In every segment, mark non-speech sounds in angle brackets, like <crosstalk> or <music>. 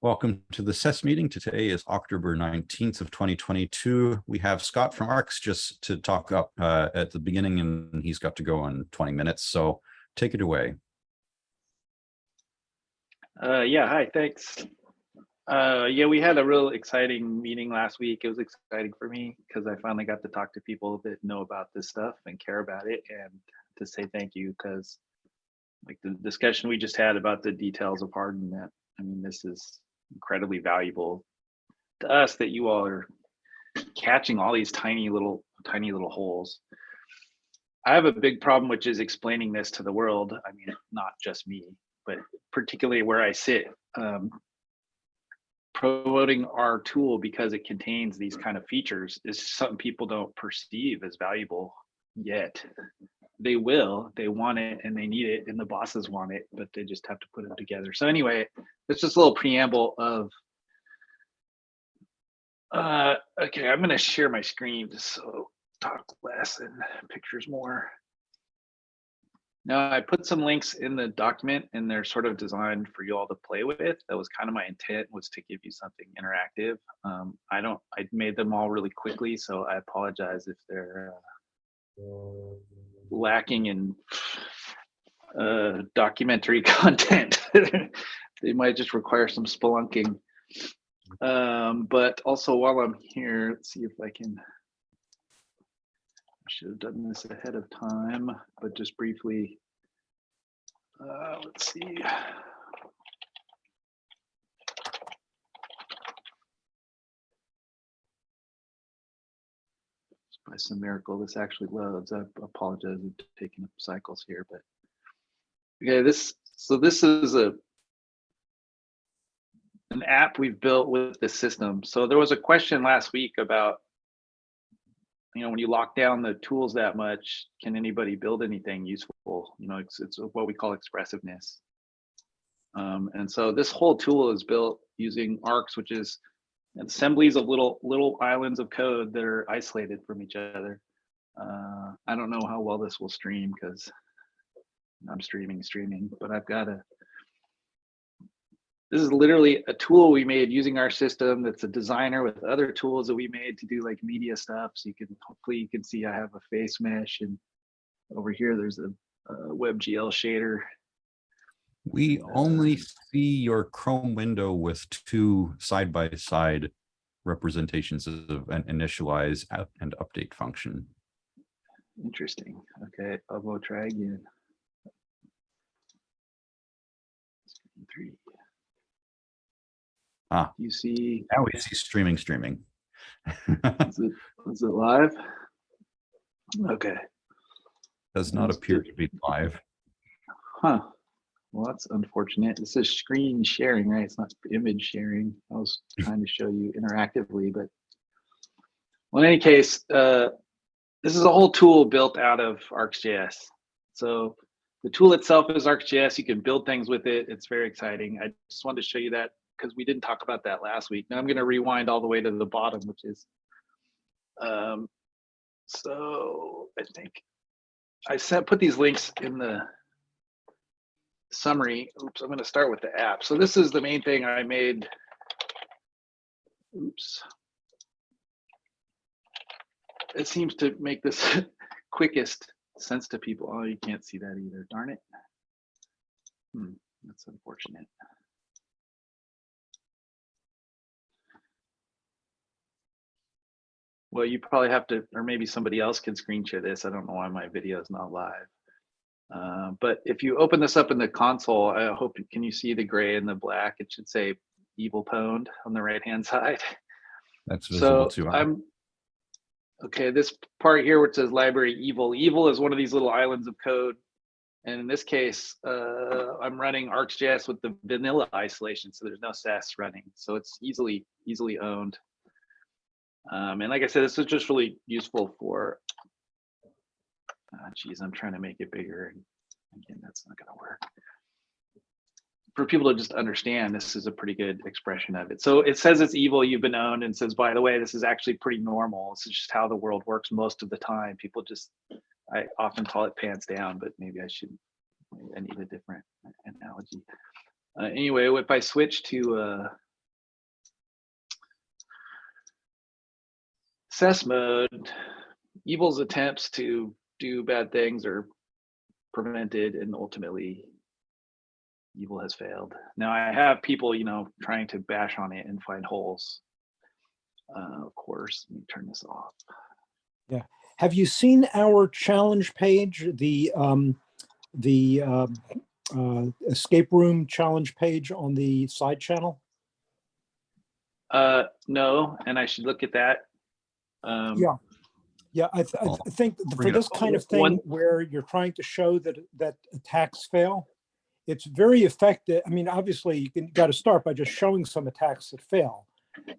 Welcome to the SES meeting. Today is October 19th of 2022. We have Scott from ARCS just to talk up uh, at the beginning and he's got to go in 20 minutes. So take it away. Uh, yeah, hi, thanks. Uh, yeah, we had a real exciting meeting last week. It was exciting for me because I finally got to talk to people that know about this stuff and care about it and to say thank you because like the discussion we just had about the details of Harden that, I mean, this is incredibly valuable to us that you all are catching all these tiny little, tiny little holes. I have a big problem, which is explaining this to the world. I mean, not just me, but particularly where I sit. Um, promoting our tool because it contains these kind of features is something people don't perceive as valuable yet. They will, they want it and they need it and the bosses want it, but they just have to put them together. So anyway, it's just a little preamble of, uh, okay, I'm gonna share my screen so talk less and pictures more. Now I put some links in the document and they're sort of designed for you all to play with. That was kind of my intent was to give you something interactive. Um, I don't, I made them all really quickly, so I apologize if they're uh, lacking in uh, documentary <laughs> content. they might just require some spelunking. Um, but also while I'm here, let's see if I can I should have done this ahead of time, but just briefly, uh, let's see. By some miracle, this actually loads. I apologize for taking up cycles here, but okay, this so this is a an app we've built with the system. So there was a question last week about you know, when you lock down the tools that much, can anybody build anything useful? You know, it's, it's what we call expressiveness. Um, and so this whole tool is built using ARCS, which is assemblies of little little islands of code that are isolated from each other. Uh, I don't know how well this will stream because I'm streaming, streaming, but I've got a this is literally a tool we made using our system that's a designer with other tools that we made to do like media stuff. So you can hopefully you can see I have a face mesh and over here there's a, a WebGL shader. We only see your Chrome window with two side-by-side -side representations of an initialize and update function. Interesting. Okay, I'll go try again. Three. Ah, You see, now we see streaming, streaming. <laughs> is it, is it live? Okay, Does not appear to be live. huh. Well, that's unfortunate. This is screen sharing, right? It's not image sharing. I was <laughs> trying to show you interactively, but well, in any case, uh, this is a whole tool built out of ArcsJS. So the tool itself is ArcsJS. You can build things with it. It's very exciting. I just wanted to show you that because we didn't talk about that last week. Now I'm going to rewind all the way to the bottom, which is, um, so I think I sent put these links in the summary. Oops, I'm going to start with the app. So this is the main thing I made. Oops. It seems to make this <laughs> quickest sense to people. Oh, you can't see that either. Darn it. Hmm, that's unfortunate. Well, you probably have to, or maybe somebody else can screen share this. I don't know why my video is not live. Uh, but if you open this up in the console, I hope, can you see the gray and the black? It should say evil pwned on the right hand <laughs> side. That's visible So to us. I'm, okay, this part here which says library evil, evil is one of these little islands of code. And in this case, uh, I'm running ArcsJS with the vanilla isolation, so there's no SES running. So it's easily, easily owned. Um, and like I said, this is just really useful for, uh, geez, I'm trying to make it bigger. And again, that's not going to work. For people to just understand, this is a pretty good expression of it. So it says it's evil, you've been owned, and says, by the way, this is actually pretty normal. This is just how the world works most of the time. People just, I often call it pants down, but maybe I should, I need a different analogy. Uh, anyway, if I switch to uh, mode, evil's attempts to do bad things are prevented and ultimately evil has failed. Now I have people, you know, trying to bash on it and find holes. Uh, of course, let me turn this off. Yeah. Have you seen our challenge page, the, um, the, um, uh, escape room challenge page on the side channel? Uh, no, and I should look at that. Um, Yeah. Yeah, I, th- I th- Oh, think th- for this kind of One- thing where you're trying to show that, that attacks fail, it's very effective. I mean, obviously you can, got to start by just showing some attacks that fail.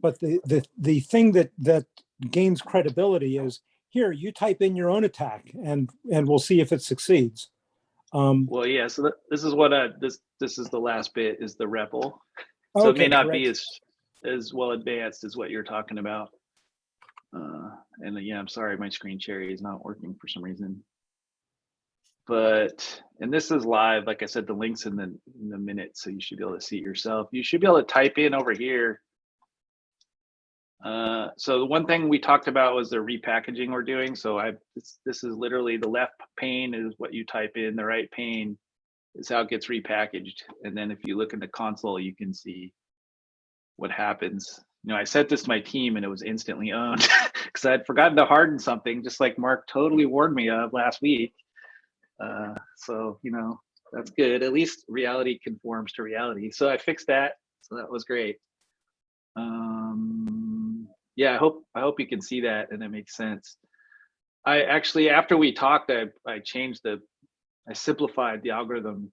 But the, the, the thing that, that gains credibility is, here, you type in your own attack and, and we'll see if it succeeds. Um, Well, yeah, so th- this is what, uh, this, this is the last bit is the REPL. So it may okay, not be as, as well advanced as what you're talking about. Uh, and yeah, I'm sorry, my screen cherry is not working for some reason. But, and this is live, like I said, the link's in the, in the minute, so you should be able to see it yourself. You should be able to type in over here. Uh, so the one thing we talked about was the repackaging we're doing. So I, this, this is literally the left pane is what you type in, the right pane is how it gets repackaged. And then if you look in the console, you can see what happens. You know, I sent this to my team and it was instantly owned <laughs> because I'd forgotten to harden something, just like Mark totally warned me of last week. Uh, so, you know, that's good. At least reality conforms to reality. So I fixed that. So that was great. Um, yeah, I hope I hope you can see that and it makes sense. I actually, after we talked, I, I changed the, I simplified the algorithm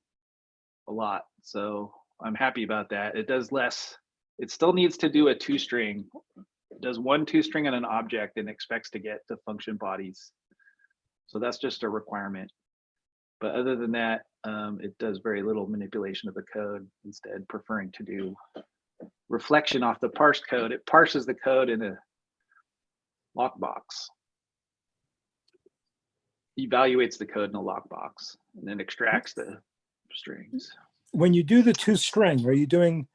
a lot. So I'm happy about that. It does less, it still needs to do a toString. Does one toString on an object and expects to get the function bodies. So that's just a requirement. But other than that, um, it does very little manipulation of the code, instead preferring to do reflection off the parsed code. It parses the code in a lockbox. Evaluates the code in a lockbox and then extracts the strings. when you do the toString, are you doing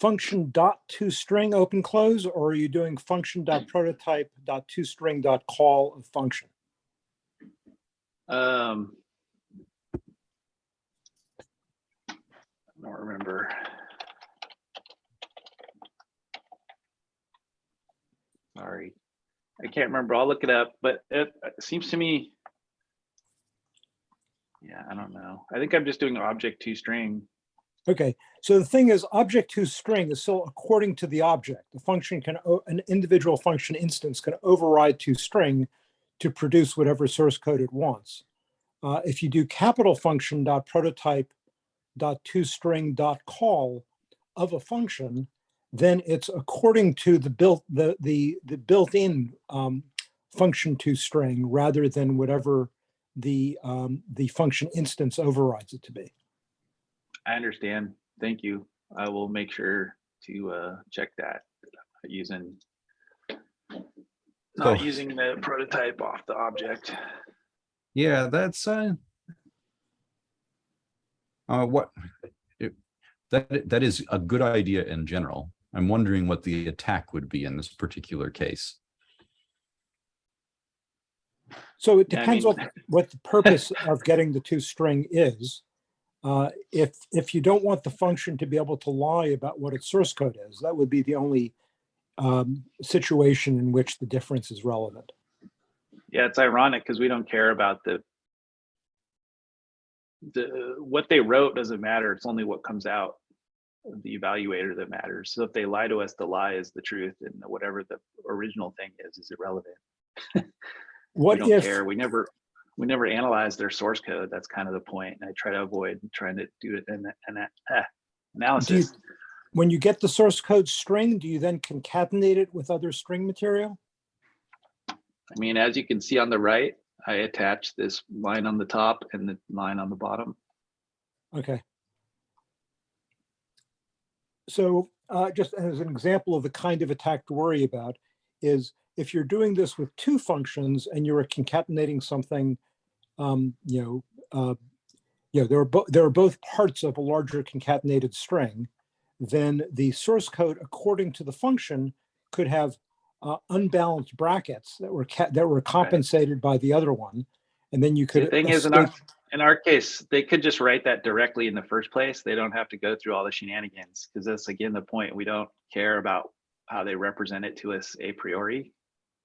function dot toString open close, or are you doing function dot prototype dot toString dot call of function? Um, I don't remember. Sorry, I can't remember. I'll look it up, but it it seems to me. Yeah, I don't know. I think I'm just doing object toString. Okay, so the thing is, object toString is still according to the object. The function can, an individual function instance can override toString to produce whatever source code it wants. Uh, if you do capital function dot prototype dot toString dot call of a function, then it's according to the built the the the built-in um, function to string rather than whatever the um, the function instance overrides it to be. I understand. Thank you. I will make sure to uh, check that using not So- using the prototype off the object. Yeah, that's, uh, uh, what, it- that, that is a good idea in general. I'm wondering what the attack would be in this particular case. So it Yeah, I depends mean- on what the purpose of getting the toString is. Uh, If, if you don't want the function to be able to lie about what its source code is, that would be the only um, situation in which the difference is relevant. Yeah, it's ironic because we don't care about the the what they wrote doesn't matter. It's only what comes out of the evaluator that matters. So if they lie to us, the lie is the truth, and whatever the original thing is is irrelevant. <laughs> What we don't if, care. We never we never analyze their source code. That's kind of the point. I try to avoid trying to do it in an ah, analysis. when you get the source code string, do you then concatenate it with other string material? I mean, as you can see on the right, I attach this line on the top and the line on the bottom. Okay. So uh, just as an example of the kind of attack to worry about is if you're doing this with two functions and you're concatenating something, um, you know, uh, you know, there are both there are both parts of a larger concatenated string, then the source code according to the function could have uh, unbalanced brackets that were that were compensated by the other one, and then you could. The thing is, in our, in our case, they could just write that directly in the first place. They don't have to go through all the shenanigans, because that's again the point. We don't care about how they represent it to us a priori.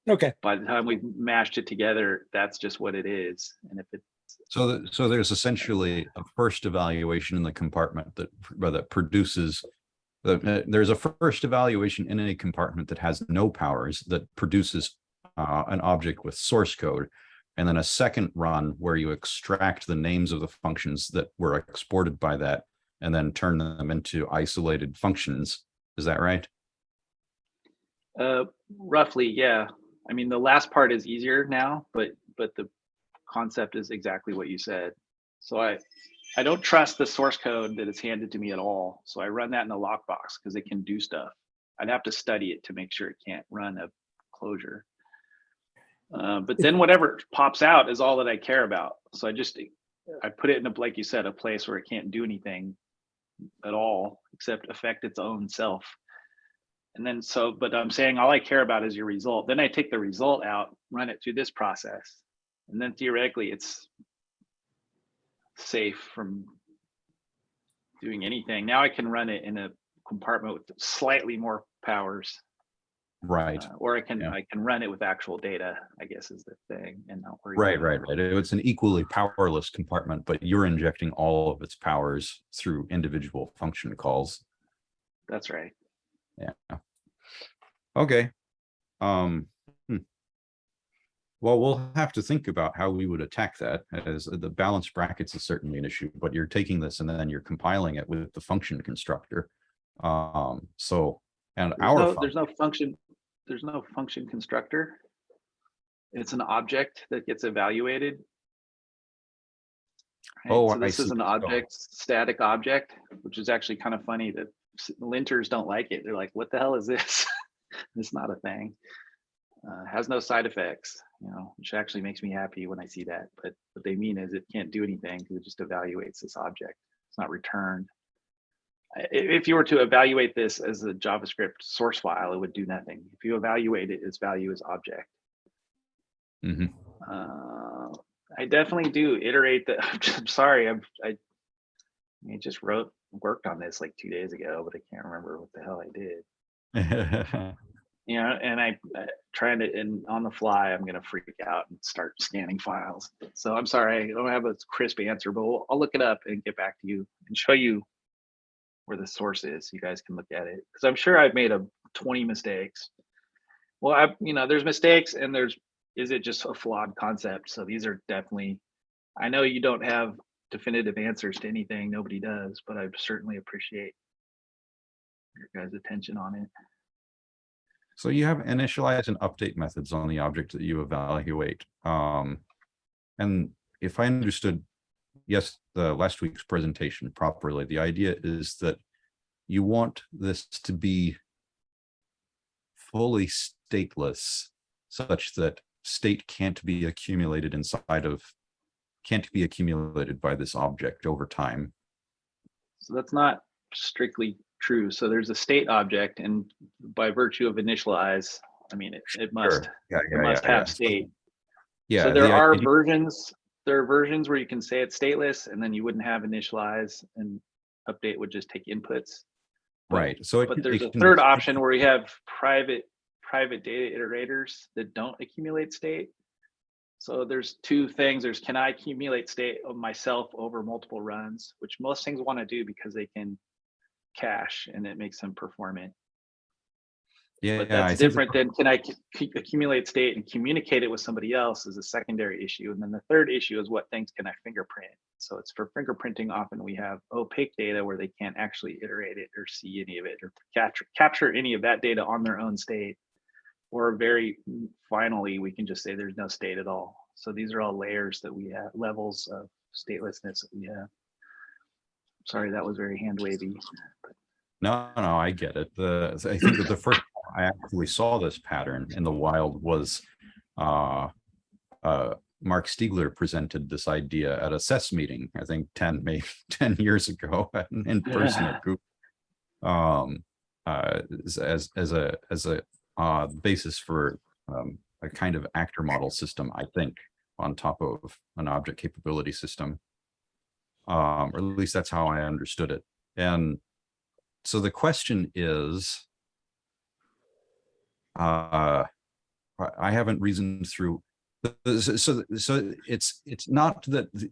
Okay, By the time we've mashed it together, that's just what it is. And if it, So, th- so there's essentially a first evaluation in the compartment that, that produces. The, uh, there's a first evaluation in a compartment that has no powers that produces uh, an object with source code. And then a second run where you extract the names of the functions that were exported by that and then turn them into isolated functions. Is that right? uh, roughly, yeah. I mean, the last part is easier now, but, but the concept is exactly what you said. So I, I don't trust the source code that is handed to me at all. So I run that in the lockbox because it can do stuff. I'd have to study it to make sure it can't run a closure. Uh, but then whatever pops out is all that I care about. So I just, I put it in a, like you said, a place where it can't do anything at all except affect its own self. And then so, but I'm saying all I care about is your result. Then I take the result out, run it through this process. And then theoretically, it's safe from doing anything. Now I can run it in a compartment with slightly more powers. Right. uh, Or I can, Yeah. I can run it with actual data, I guess is the thing and not worry. Right, right, right. It's an equally powerless compartment, but you're injecting all of its powers through individual function calls. That's right. Yeah. Okay. Um. hmm. Well, we'll have to think about how we would attack that as the balance brackets is certainly an issue, but you're taking this and then you're compiling it with the function constructor. Um, so, and There's our, no, there's no function, there's no function constructor. It's an object that gets evaluated. Right, Oh, so this is an object, static object, which is actually kind of funny that linters don't like it. They're like, what the hell is this? <laughs> It's not a thing. Uh, has no side effects, you know, which actually makes me happy when I see that. But what they mean is it can't do anything because it just evaluates this object. It's not returned. If you were to evaluate this as a JavaScript source file, it would do nothing. If you evaluate it, its value is object. Mhm. Uh, I definitely do iterate that. <laughs> I'm sorry, I'm, I, I just wrote, worked on this like two days ago, but I can't remember what the hell I did. <laughs> You know, and I uh, trying to, and on the fly, I'm gonna freak out and start scanning files. So I'm sorry, I don't have a crisp answer, but we'll- I'll look it up and get back to you and show you where the source is. You guys can look at it because I'm sure I've made a 20 mistakes. Well, I, you know, there's mistakes and there's, is it just a flawed concept? So these are definitely, I know you don't have definitive answers to anything. Nobody does, but I certainly appreciate your guys' attention on it. So you have initialize and update methods on the object that you evaluate. Um, and if I understood, yes, the last week's presentation properly, the idea is that you want this to be fully stateless such that state can't be accumulated inside of, can't be accumulated by this object over time. So that's not strictly true. So there's a state object and by virtue of initialize, I mean, it, it must, Yeah, yeah, it must have state. Yeah. So there the are versions, there are versions where you can say it's stateless and then you wouldn't have initialize and update would just take inputs. Right, so. it But can- there's a can- third option where we have private, private data iterators that don't accumulate state. So there's two things. There's can I accumulate state of myself over multiple runs, which most things want to do because they can cache and it makes them performant. Yeah, But that's the different than can I accumulate state and communicate it with somebody else is a secondary issue. And then the third issue is what things can I fingerprint? So it's for fingerprinting, often we have opaque data where they can't actually iterate it or see any of it or capture, capture any of that data on their own state. Or very finally, we can just say there's no state at all. So these are all layers that we have, levels of statelessness that we have. Sorry, that was very hand wavy. No, no, I get it. The, I think that the first I actually saw this pattern in the wild was uh, uh, Marc Stiegler presented this idea at a SES meeting, I think 10, maybe <laughs> 10 years ago <laughs> in person at <laughs> Google. Um, uh, as, as a, as a uh, the basis for um, a kind of actor model system, I think, on top of an object capability system. Um, or at least that's how I understood it. And so the question is, uh, I- haven't reasoned through, so, so, so it's, it's not that the-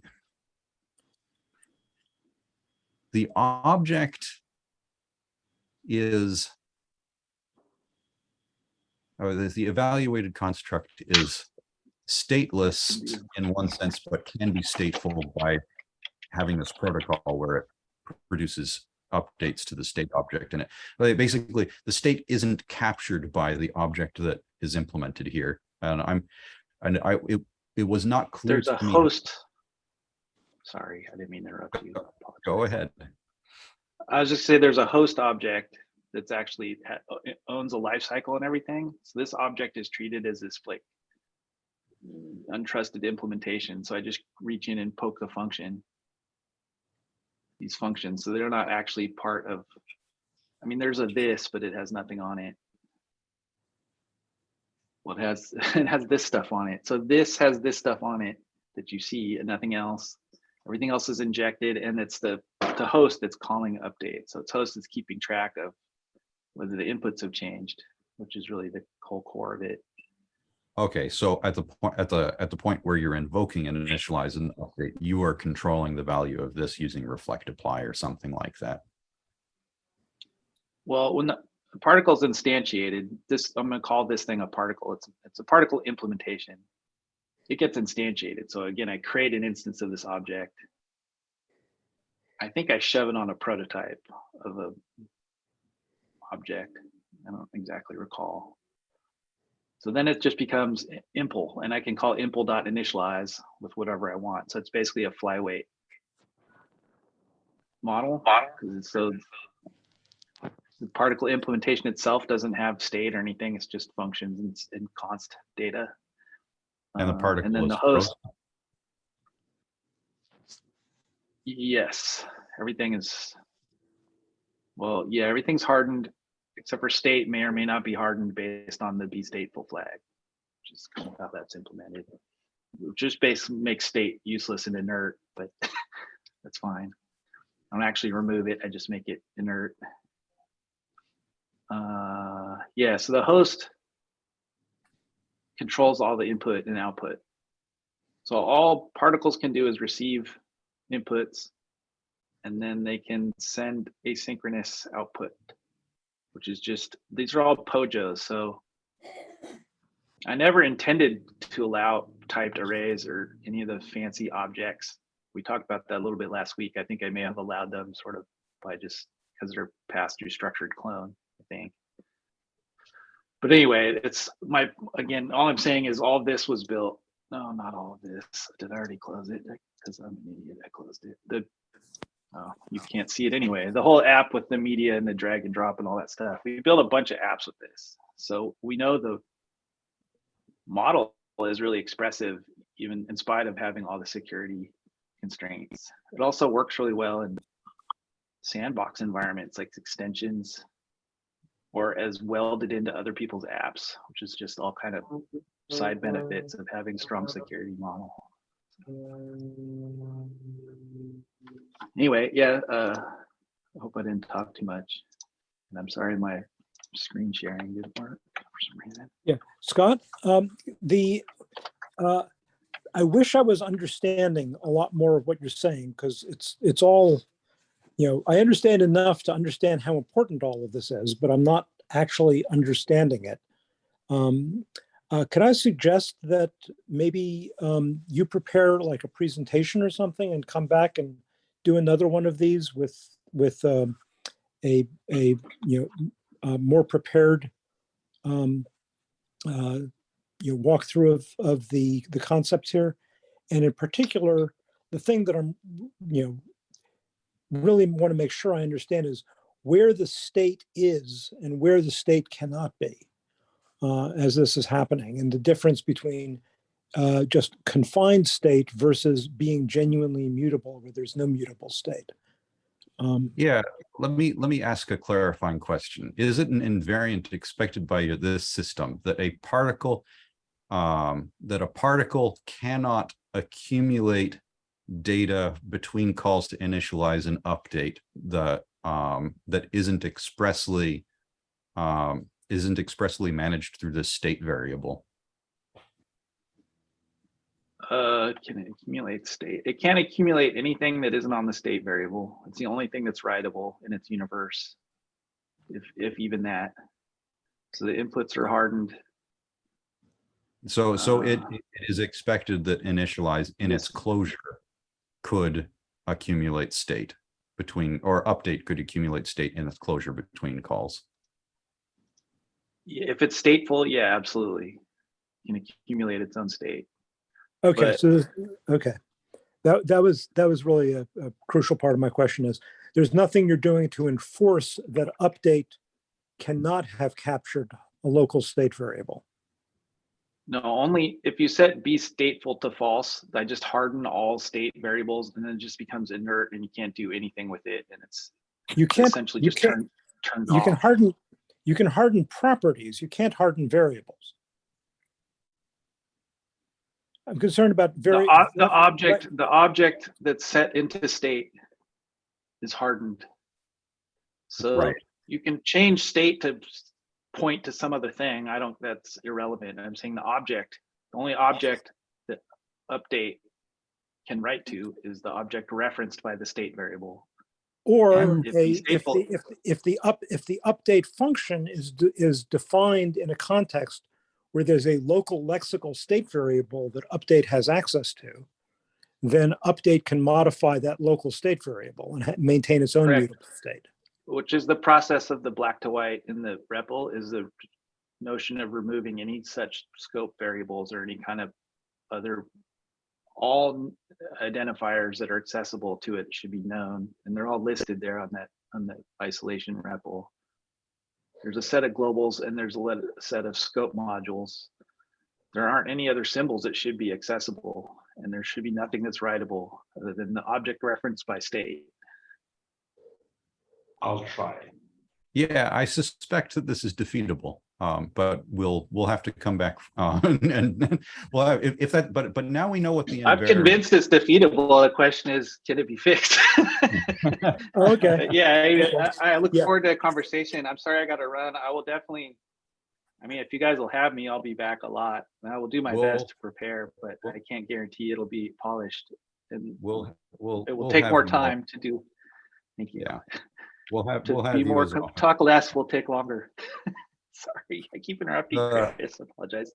the object is or the, the evaluated construct is stateless in one sense, but can be stateful by having this protocol where it produces updates to the state object in it. But basically, the state isn't captured by the object that is implemented here. And I'm, and I, it, it was not clear There's a to me. host. Sorry, I didn't mean to interrupt you. Go ahead. I was just say there's a host object that's actually uh, it owns a life cycle and everything. So this object is treated as this like untrusted implementation. So I just reach in and poke the function. These functions, so they're not actually part of, I mean, there's a this, but it has nothing on it. Well, it has, <laughs> it has this stuff on it. So this has this stuff on it that you see and nothing else. Everything else is injected and it's the, the host that's calling update. So it's host that's keeping track of whether the inputs have changed, which is really the whole core of it. Okay, so at the point, at the, at the point where you're invoking and initialize an update, you are controlling the value of this using reflect apply or something like that. Well, when the the particle's instantiated, this, I'm gonna call this thing a particle. It's, it's a particle implementation. It gets instantiated. So again, I create an instance of this object. I think I shove it on a prototype of a object. I don't exactly recall. So then it just becomes i- impl, and I can call impl.initialize with whatever I want. So it's basically a flyweight model. 'cause it's so the particle implementation itself doesn't have state or anything. It's just functions and, s- and const data. And the Uh, particle And then is the host, frozen. yes, everything is, well, yeah, everything's hardened except for state may or may not be hardened based on the be stateful flag, which is kind of how that's implemented. Just base makes state useless and inert, but <laughs> that's fine. I don't actually remove it. I just make it inert. Uh, yeah, so the host controls all the input and output. So all particles can do is receive inputs and then they can send asynchronous output, which is just, these are all POJOs. So I never intended to allow typed arrays or any of the fancy objects. We talked about that a little bit last week. I think I may have allowed them sort of by just because they're passed through structured clone, I think. But anyway, it's my, again, all I'm saying is all this was built. No, not all of this. Did I already close it? Because I'm an idiot. I closed it. The, oh, you can't see it anyway. The whole app with the media and the drag and drop and all that stuff. We built a bunch of apps with this. So we know the model is really expressive, even in spite of having all the security constraints. It also works really well in sandbox environments like extensions or as welded into other people's apps, which is just all kind of side benefits of having strong security model. Anyway, yeah, uh, I hope I didn't talk too much. And I'm sorry my screen sharing didn't work for some reason. Yeah, Scott, um, the, uh, I wish I was understanding a lot more of what you're saying, because it's, it's all, you know, I understand enough to understand how important all of this is, but I'm not actually understanding it. Um, uh, could I suggest that maybe, um, you prepare like a presentation or something and come back and do another one of these with, with, um, a, a, you know, uh, more prepared, um, uh, you know, walkthrough of, of the, the concepts here. And in particular, the thing that I'm, you know, really want to make sure I understand is where the state is and where the state cannot be uh, as this is happening and the difference between uh, just confined state versus being genuinely mutable where there's no mutable state. Um, Yeah, let me, let me ask a clarifying question. Is it an invariant expected by this system that a particle um, that a particle cannot accumulate data between calls to initialize and update the um, that isn't expressly um, isn't expressly managed through this state variable? Uh, can it accumulate state? It can't accumulate anything that isn't on the state variable. It's the only thing that's writable in its universe. If, if even that. So the inputs are hardened. So, so it, Uh, it is expected that initialize in its closure could accumulate state between, or update could accumulate state in its closure between calls. If it's stateful, yeah, absolutely. Can accumulate its own state. Okay, But- so, this- okay. That, that was, that was really a, a crucial part of my question is, there's nothing you're doing to enforce that update cannot have captured a local state variable. No, only if you set be stateful to false, I just harden all state variables and then it just becomes inert and you can't do anything with it. And it's You can't, essentially you just can't, turn, turned you can harden, you can harden properties, you can't harden variables. I'm concerned about The, very. ob- the object, the object that's set into state is hardened. So Right. you can change state to point to some other thing. I don't, that's irrelevant. I'm saying the object, the only object that update can write to is the object referenced by the state variable. Or And if the if if, the up, if the update function is, de- is defined in a context where there's a local lexical state variable that update has access to, then update can modify that local state variable and maintain its own mutable state. which is the process of the black to white in the REPL is the notion of removing any such scope variables or any kind of other all identifiers that are accessible to it should be known and they're all listed there on that on the isolation REPL. There's a set of globals and there's a set of scope modules. There aren't any other symbols that should be accessible and there should be nothing that's writable other than the object reference by state. I'll try. Yeah, I suspect that this is defeatable, um, but we'll, we'll have to come back, <laughs> uh, and, and, well, if, if that, but, but now we know what the. I'm convinced it's defeatable. The question is, can it be fixed? <laughs> Oh, Okay, yeah, I, I look Yeah. forward to a conversation. I'm sorry I got to run. I will definitely. I mean, if you guys will have me, I'll be back a lot. And I will do my We'll- best to prepare, but we'll- I can't guarantee it'll be polished. And We'll, we'll. it will we'll take more you time to do. Thank you. Yeah, We'll have, To we'll have be more, as co- well. talk less will take longer. <laughs> <laughs> Sorry, I keep interrupting Uh, Chris. I apologize.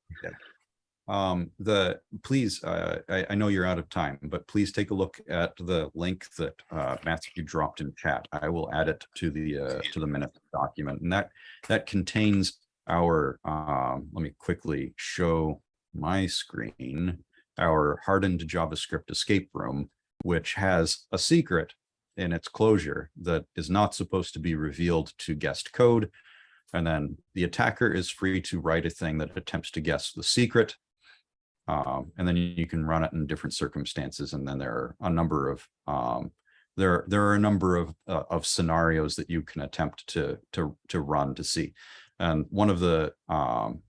Um, the, please, uh, I, I know you're out of time, but please take a look at the link that, uh, Matthew dropped in chat. I will add it to the, uh, to the minute document and that, that contains our, um, let me quickly show my screen, our hardened JavaScript escape room, which has a secret in its closure that is not supposed to be revealed to guest code. And then the attacker is free to write a thing that attempts to guess the secret. Um, and then you can run it in different circumstances. And then there are a number of, um, there, there are a number of, uh, of scenarios that you can attempt to, to, to run to see. And one of the, um,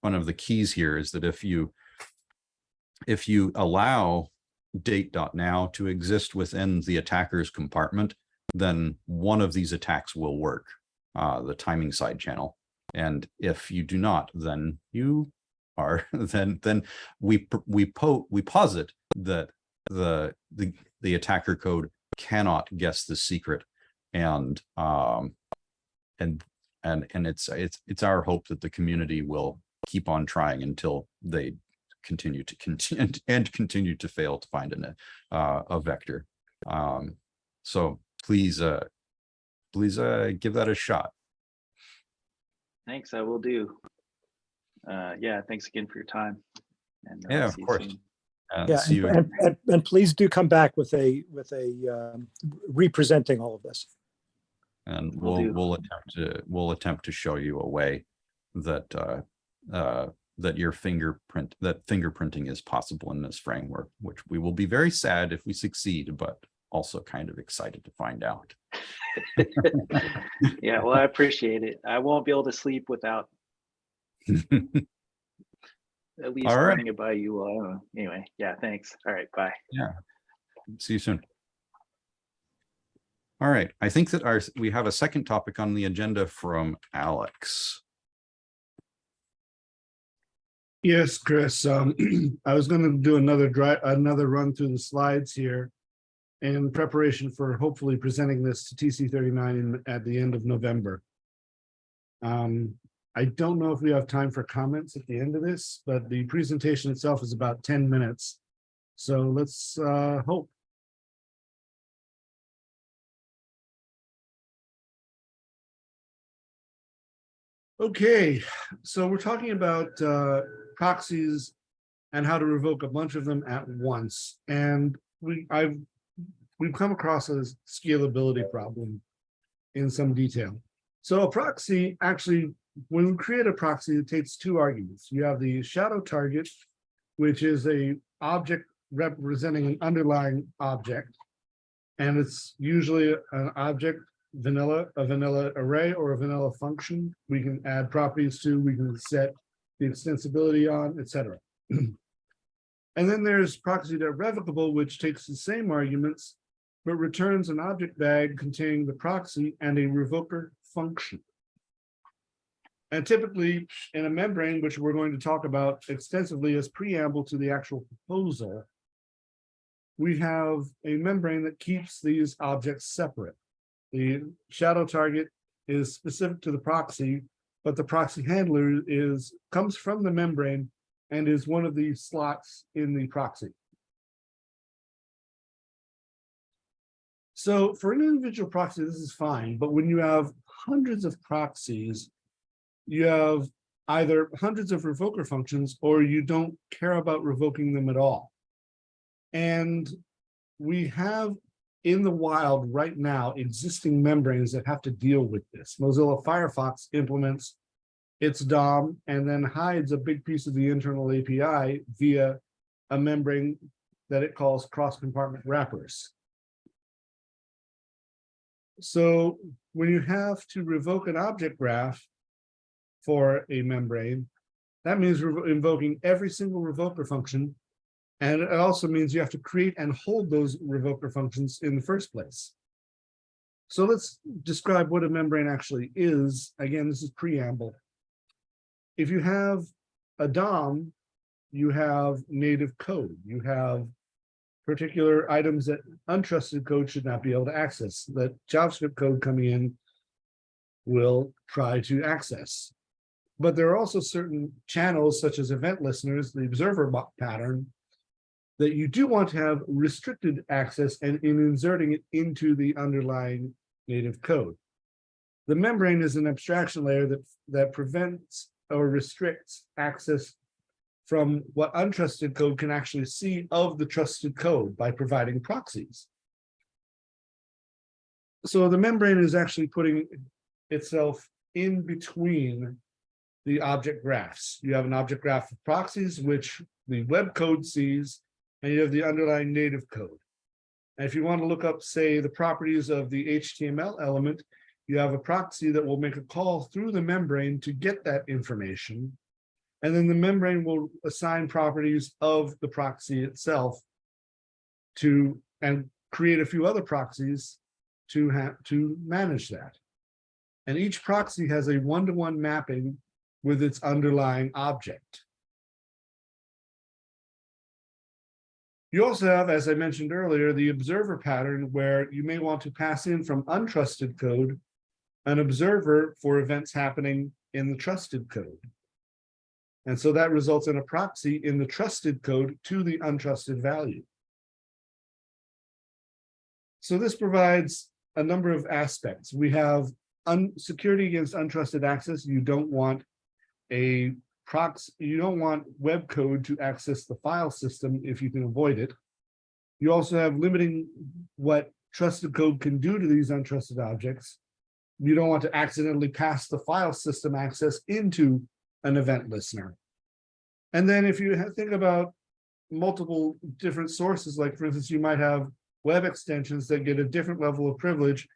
one of the keys here is that if you, if you allow date.now to exist within the attacker's compartment, then one of these attacks will work, uh, the timing side channel. And if you do not, then you are, <laughs> then, then we, we po, we posit that the, the, the attacker code cannot guess the secret. And, um, and, and, and it's, it's, it's our hope that the community will keep on trying until they continue to continue <laughs> and continue to fail to find an, uh, a vector. Um, so please, uh, please, uh, give that a shot. Thanks, I will do. Uh, yeah, thanks again for your time. And uh, Yeah, of course. soon. and yeah, see and, you and, and, and please do come back with a, with a, um, representing all of this. And Will we'll, we'll attempt to, we'll attempt to show you a way that, uh, uh, that your fingerprint, that fingerprinting is possible in this framework, which we will be very sad if we succeed, but also kind of excited to find out. <laughs> Yeah, well, I appreciate it. I won't be able to sleep without <laughs> at least All right. running it by you. all. I don't know. Anyway, yeah, thanks. All right, bye. Yeah, see you soon. All right, I think that our, we have a second topic on the agenda from Alex. Yes, Chris, um, <clears throat> I was gonna do another dry, another run through the slides here. In preparation for hopefully presenting this to TC thirty-nine in, at the end of November. Um, I don't know if we have time for comments at the end of this, but the presentation itself is about ten minutes. So let's, uh, hope. Okay, so we're talking about uh, proxies and how to revoke a bunch of them at once. And we, I've, we've come across a scalability problem in some detail. So a proxy actually, when we create a proxy, it takes two arguments. You have the shadow target, which is a object representing an underlying object. And it's usually an object vanilla, a vanilla array or a vanilla function. We can add properties to, we can set the extensibility on, etc. <clears throat> And then there's proxy revocable, which takes the same arguments, but returns an object bag containing the proxy and a revoker function. And typically in a membrane, which we're going to talk about extensively as preamble to the actual proposal, we have a membrane that keeps these objects separate. The shadow target is specific to the proxy, but the proxy handler is, comes from the membrane and is one of the slots in the proxy. So for an individual proxy, this is fine, but when you have hundreds of proxies, you have either hundreds of revoker functions or you don't care about revoking them at all. And we have in the wild right now existing membranes that have to deal with this. Mozilla Firefox implements its DOM and then hides a big piece of the internal API via a membrane that it calls cross-compartment wrappers. So when you have to revoke an object graph for a membrane, that means invoking every single revoker function and it also means you have to create and hold those revoker functions in the first place. So let's describe what a membrane actually is. Again, this is preamble. If you have a DOM, you have native code. You have particular items that untrusted code should not be able to access, that JavaScript code coming in will try to access. But there are also certain channels such as event listeners, the observer pattern, that you do want to have restricted access and in inserting it into the underlying native code. The membrane is an abstraction layer that, that prevents or restricts access from what untrusted code can actually see of the trusted code by providing proxies. So the membrane is actually putting itself in between the object graphs. You have an object graph of proxies, which the web code sees, and you have the underlying native code. And if you want to look up, say, the properties of the HTML element, you have a proxy that will make a call through the membrane to get that information. And then the membrane will assign properties of the proxy itself to, and create a few other proxies to have, to manage that. And each proxy has a one-to-one mapping with its underlying object. You also have, as I mentioned earlier, the observer pattern where you may want to pass in from untrusted code an observer for events happening in the trusted code. And so that results in a proxy in the trusted code to the untrusted value. So this provides a number of aspects. We have security against untrusted access. You don't want a proxy, you don't want web code to access the file system if you can avoid it. You also have limiting what trusted code can do to these untrusted objects. You don't want to accidentally pass the file system access into an event listener. And then if you think about multiple different sources, like for instance, you might have web extensions that get a different level of privilege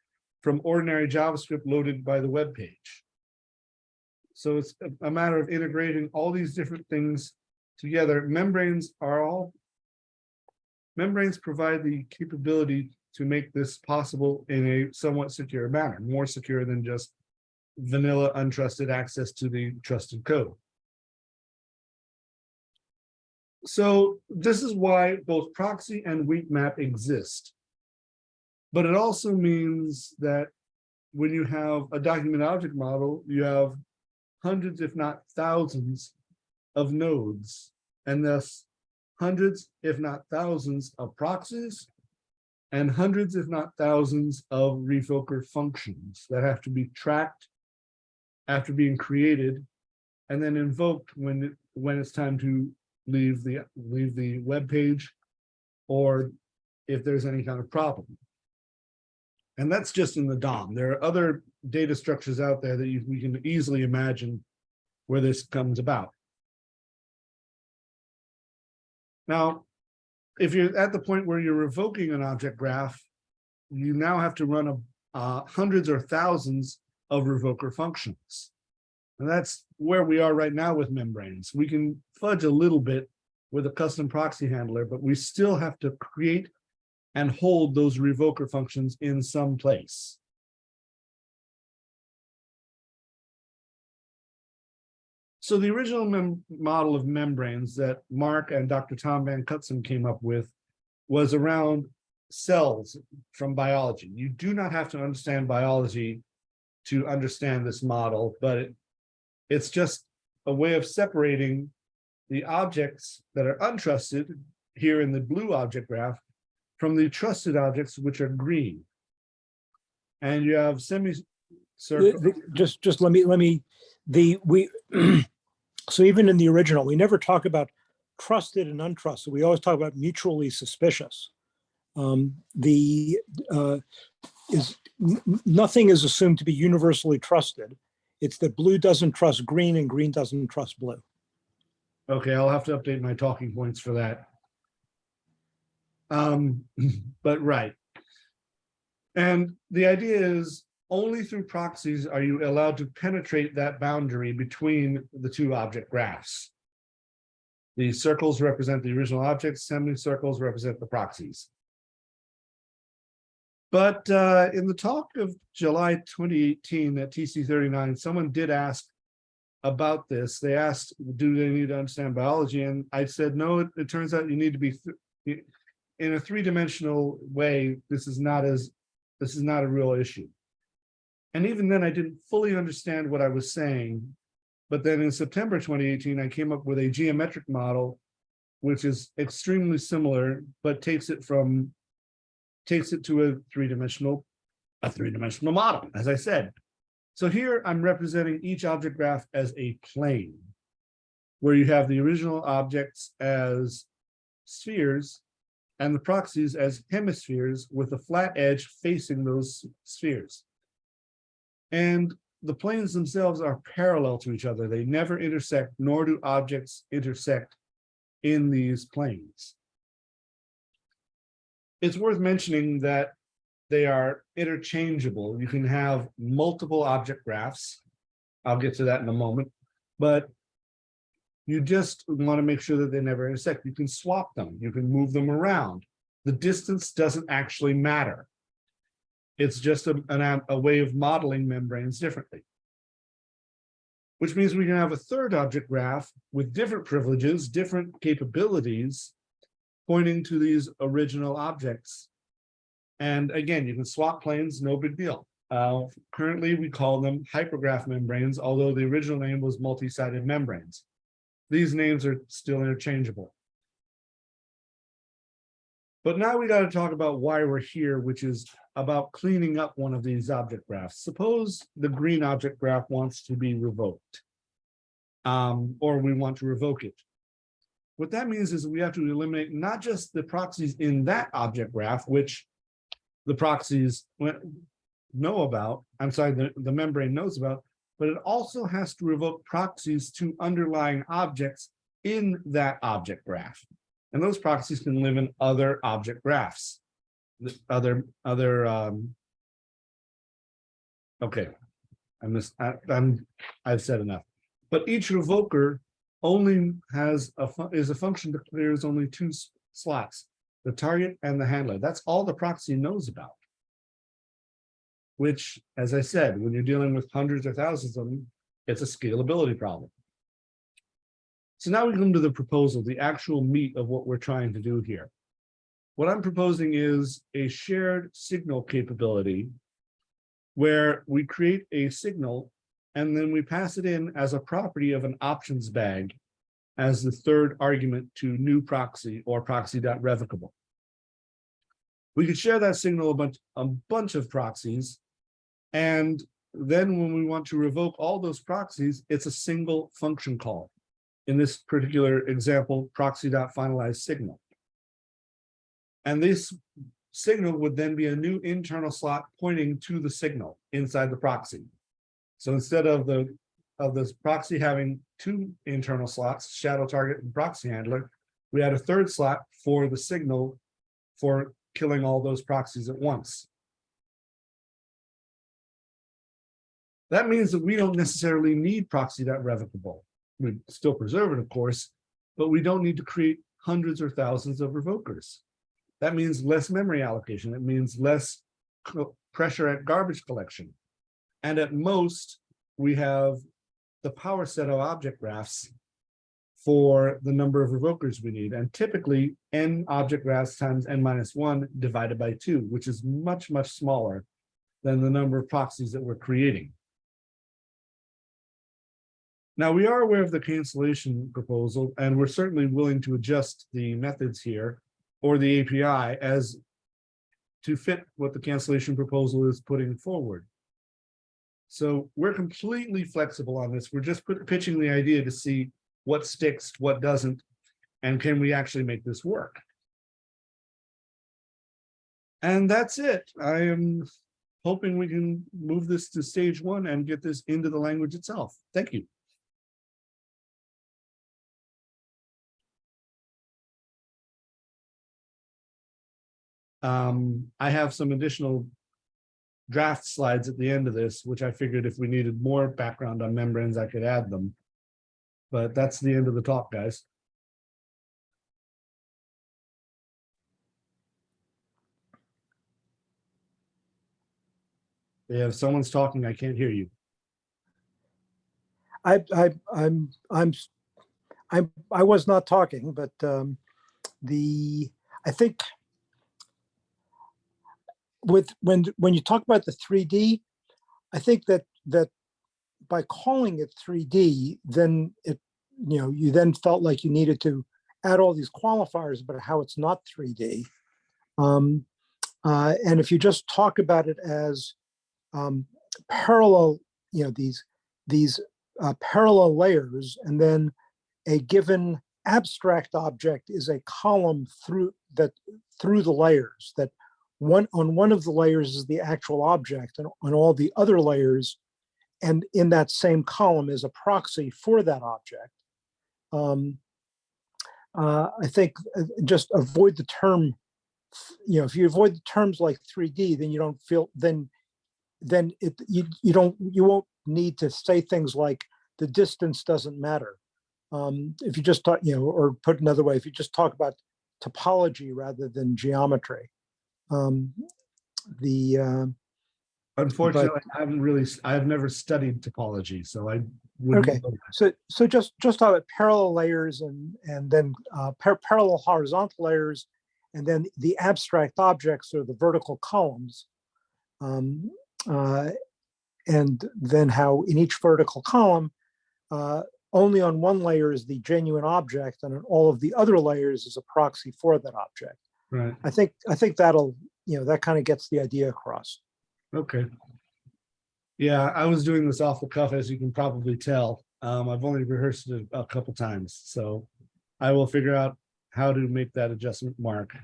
from ordinary JavaScript loaded by the web page. So it's a- matter of integrating all these different things together. Membranes are all membranes provide the capability to make this possible in a somewhat secure manner, more secure than just vanilla untrusted access to the trusted code. So this is why both proxy and weak map exist. But it also means that when you have a document object model, you have hundreds, if not thousands of nodes, and thus hundreds, if not thousands of proxies and hundreds, if not thousands of revoker functions that have to be tracked after being created and then invoked when, when it's time to leave the, leave the web page or if there's any kind of problem. And that's just in the DOM. There are other data structures out there that you, we can easily imagine where this comes about. Now, if you're at the point where you're revoking an object graph, you now have to run a uh, hundreds or thousands of revoker functions. And that's where we are right now with membranes. We can fudge a little bit with a custom proxy handler, but we still have to create and hold those revoker functions in some place. So the original model of membranes that Mark and Dr. Tom Van Cutsem came up with was around cells from biology. You do not have to understand biology to understand this model, but it, it's just a way of separating the objects that are untrusted here in the blue object graph from the trusted objects, which are green. And you have semi circle. Just, just let me, let me, the, we, <clears throat> so even in the original, we never talk about trusted and untrusted. We always talk about mutually suspicious. Um, The, uh, is, nothing is assumed to be universally trusted. It's that blue doesn't trust green and green doesn't trust blue. Okay, I'll have to update my talking points for that. Um, <laughs> but right. And the idea is only through proxies are you allowed to penetrate that boundary between the two object graphs. The circles represent the original objects, semicircles represent the proxies. But uh, in the talk of July 2018 at TC 39, someone did ask about this. They asked, do they need to understand biology? And I said, no, it, it turns out you need to be in a three-dimensional way. This is not as, this is not a real issue. And even then I didn't fully understand what I was saying. But then in September 2018, I came up with a geometric model, which is extremely similar, but takes it from, takes it to a three-dimensional, a three-dimensional model, as I said. So here I'm representing each object graph as a plane. Where you have the original objects as spheres and the proxies as hemispheres with a flat edge facing those spheres. And the planes themselves are parallel to each other. They never intersect, nor do objects intersect in these planes. It's worth mentioning that they are interchangeable. You can have multiple object graphs. I'll get to that in a moment, but you just want to make sure that they never intersect. You can swap them. You can move them around. The distance doesn't actually matter. It's just a, an, a way of modeling membranes differently. Which means we can have a third object graph with different privileges, different capabilities, pointing to these original objects and again, you can swap planes, no big deal. Uh, currently, we call them hypergraph membranes, although the original name was multi-sided membranes. These names are still interchangeable. But now we got to talk about why we're here, which is about cleaning up one of these object graphs. Suppose the green object graph wants to be revoked. Um, or we want to revoke it. What that means is we have to eliminate not just the proxies in that object graph, which the proxies know about, I'm sorry, the, the membrane knows about, but it also has to revoke proxies to underlying objects in that object graph. And those proxies can live in other object graphs. other, other, um. Okay, I missed, I, I'm, I've said enough. But each revoker only has a, is a function that clears only two slots. The target and the handler. That's all the proxy knows about. Which, as I said, when you're dealing with hundreds or thousands of them, it's a scalability problem. So now we come to the proposal, the actual meat of what we're trying to do here. What I'm proposing is a shared signal capability where we create a signal and then we pass it in as a property of an options bag as the third argument to new proxy or proxy.revocable. We could share that signal a bunch, a bunch of proxies. And then when we want to revoke all those proxies, it's a single function call. In this particular example, proxy.finalize signal. And this signal would then be a new internal slot pointing to the signal inside the proxy. So instead of the, of this proxy having two internal slots, shadow target and proxy handler, we had a third slot for the signal for killing all those proxies at once. That means that we don't necessarily need proxy.revocable. We still preserve it, of course, but we don't need to create hundreds or thousands of revokers. That means less memory allocation. It means less pressure at garbage collection. And at most, we have the power set of object graphs for the number of revokers we need. And typically n object graphs times n minus one divided by two, which is much, much smaller than the number of proxies that we're creating. Now, we are aware of the cancellation proposal, and we're certainly willing to adjust the methods here or the API as to fit what the cancellation proposal is putting forward. So we're completely flexible on this. We're just put- pitching the idea to see what sticks, what doesn't, and can we actually make this work? And that's it. I am hoping we can move this to stage one and get this into the language itself. Thank you. Um, I have some additional draft slides at the end of this, which I figured if we needed more background on membranes, I could add them. But that's the end of the talk, guys. If someone's talking, I can't hear you. I, I, I'm, I'm, s- I, I was not talking, but um, the, I think with, when, when you talk about the 3D, I think that, that by calling it 3D, then it, you know, you then felt like you needed to add all these qualifiers about how it's not 3D. Um, uh, and if you just talk about it as um, parallel, you know, these, these uh, parallel layers, and then a given abstract object is a column through that through the layers. That one on one of the layers is the actual object, and on all the other layers, and in that same column is a proxy for that object. Um, uh, I think uh, just avoid the term. You know, if you avoid the terms like 3D, then you don't feel then then it you you don't you won't need to say things like the distance doesn't matter. Um, if you just talk, you know, or put another way, if you just talk about topology rather than geometry. Um, the uh, Unfortunately, I haven't really, I've never studied topology, so I. wouldn't Okay. so so just just talk about parallel layers and and then uh, par- parallel horizontal layers, and then the abstract objects or the vertical columns. Um, uh, and then how in each vertical column, uh, only on one layer is the genuine object, and on all of the other layers is a proxy for that object. Right, I think I think that'll you know that kind of gets the idea across. okay. Yeah, I was doing this off the cuff, as you can probably tell. Um, I've only rehearsed it a couple times, so I will figure out how to make that adjustment mark.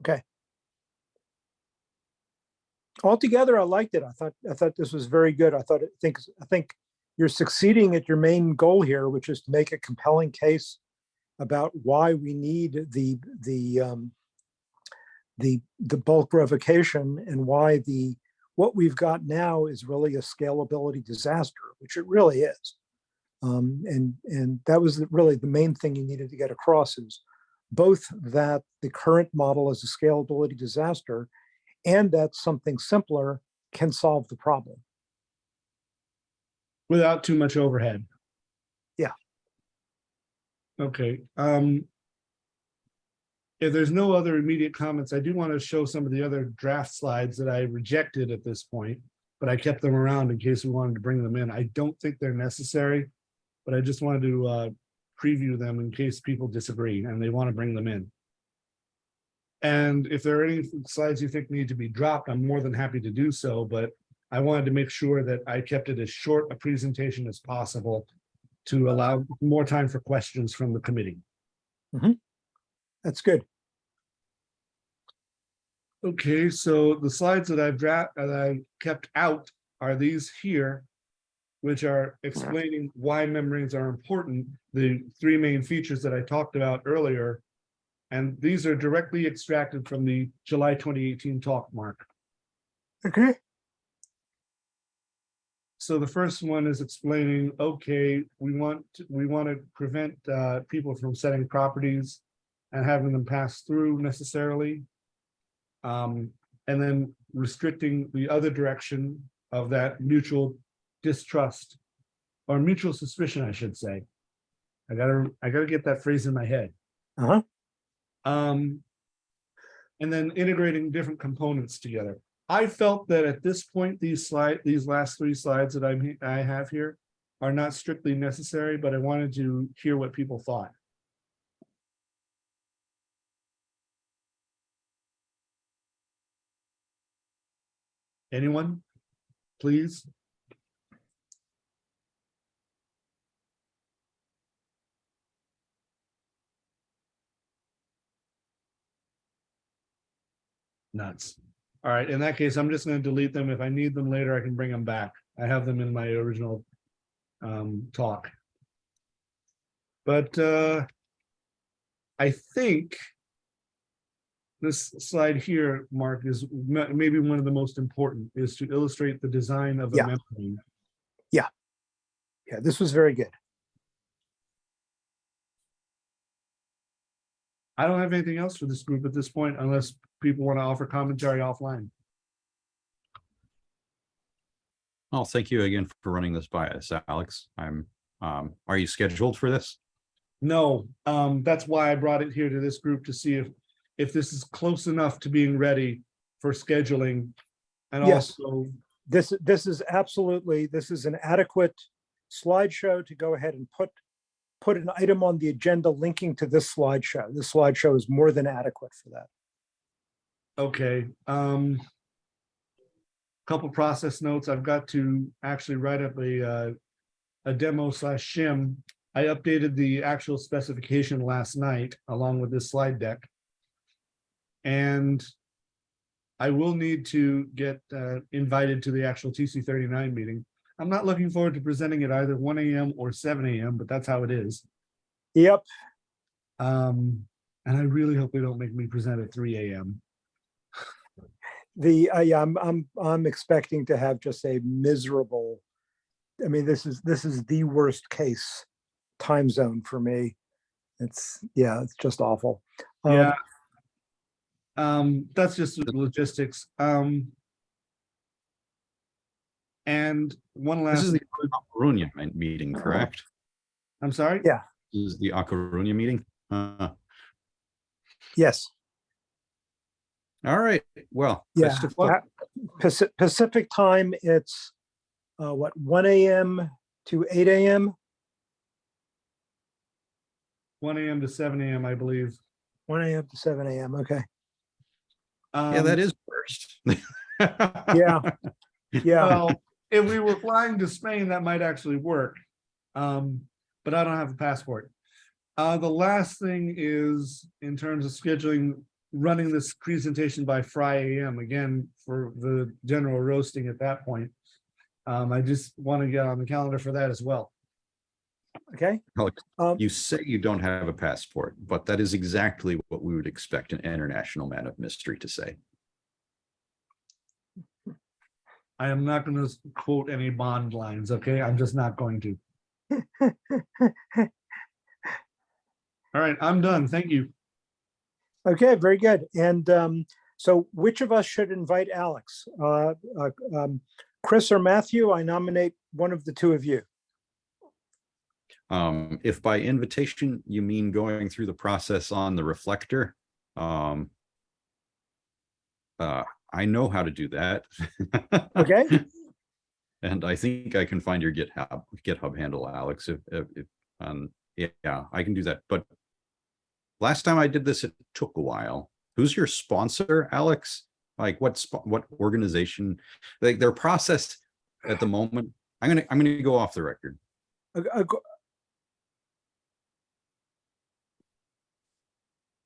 Okay. Altogether i liked it i thought i thought this was very good i thought it think i think you're succeeding at your main goal here which is to make a compelling case about why we need the the um the, the bulk revocation and why the, what we've got now is really a scalability disaster, which it really is. Um, and, and that was really the main thing you needed to get across is both that the current model is a scalability disaster and that something simpler can solve the problem. Without too much overhead. Okay, um. If there's no other immediate comments, I do want to show some of the other draft slides that I rejected at this point. But I kept them around in case we wanted to bring them in. I don't think they're necessary. But I just wanted to uh preview them in case people disagree and they want to bring them in. And if there are any slides you think need to be dropped, I'm more than happy to do so, but I wanted to make sure that I kept it as short a presentation as possible to allow more time for questions from the committee. Mm-hmm. That's good. Okay, so the slides that I've draft, that I kept out are these here, which are explaining why membranes are important, the three main features that I talked about earlier. And these are directly extracted from the July 2018 talk, Mark. Okay. So the first one is explaining, okay, we want, to- we want to prevent uh, people from setting properties and having them pass through necessarily. Um, and then restricting the other direction of that mutual distrust or mutual suspicion, I should say. I gotta, I gotta get that phrase in my head. Uh-huh. Um, and then integrating different components together. I felt that at this point, these slide, these last three slides that I'm, I have here are not strictly necessary, but I wanted to hear what people thought. Anyone? Please? Nuts. All right, in that case, I'm just gonna delete them. If I need them later, I can bring them back. I have them in my original um, talk. But uh, I think this slide here, Mark, is maybe one of the most important, is to illustrate the design of a Yeah. membrane. Yeah, this was very good. I don't have anything else for this group at this point unless people want to offer commentary offline. Well, thank you again for running this by us, Alex. I'm, um, are you scheduled for this? No, um, that's why I brought it here to this group to see if, if this is close enough to being ready for scheduling. And Yes. also, This, this is absolutely, this is an adequate slideshow to go ahead and put, put an item on the agenda linking to this slideshow. This slideshow is more than adequate for that. Okay, um. Couple process notes. I've got to actually write up a, uh, a demo slash shim. I updated the actual specification last night along with this slide deck. And I will need to get, uh, invited to the actual TC thirty-nine meeting. I'm not looking forward to presenting at either one AM or seven AM, but that's how it is. Yep, Um, and I really hope they don't make me present at three AM. The, uh, yeah, I'm, I'm, I'm expecting to have just a miserable, I mean, this is, this is the worst case time zone for me. It's, yeah, it's just awful. Um, Yeah. Um, that's just logistics. Um. And one last. This last, is the A Coruña meeting, correct? I'm sorry? Yeah. This is the A Coruña meeting? Uh, Yes, all right, well. yeah. best of luck. Paci- Pacific time, it's, uh, what, one AM to eight AM? One AM to seven AM, I believe. One AM to seven AM, okay. Yeah, that is Um, first. <laughs> Yeah, yeah, Well, if we were flying to Spain, that might actually work. Um, but I don't have a passport. Uh, the last thing is in terms of scheduling, running this presentation by Friday AM again for the general roasting at that point. Um, I just want to get on the calendar for that as well. Okay? Alex, Um, You say you don't have a passport, but that is exactly what we would expect an international man of mystery to say. I am not gonna quote any bond lines, okay? I'm just not going to. <laughs> All right, I'm done. Thank you. Okay, very good. And um, so which of us should invite Alex? Uh, uh, um, Chris or Matthew? I nominate one of the two of you. Um, if by invitation you mean going through the process on the reflector, um, uh, I know how to do that. Okay? <laughs> And I think I can find your GitHub, GitHub handle, Alex, if, if, if, um, yeah, I can do that, but last time I did this, it took a while. Who's your sponsor, Alex? Like what, what organization? Like their process at the moment, I'm gonna, I'm gonna go off the record.